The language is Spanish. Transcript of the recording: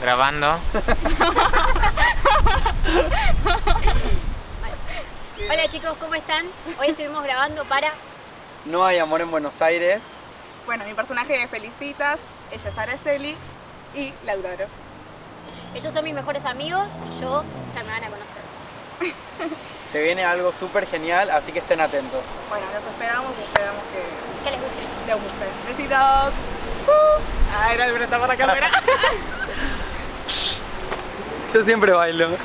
grabando. Hola chicos, ¿cómo están? Hoy estuvimos grabando para... No hay amor en Buenos Aires. Bueno, mi personaje es Felicitas, ella es Araceli y la adoro. Ellos son mis mejores amigos y yo ya me van a conocer. Se viene algo súper genial, así que estén atentos. Bueno, los esperamos y esperamos que ¿Qué les guste? les guste. Besitos. Uh. Ah, era el para la cámara. Yo siempre bailo.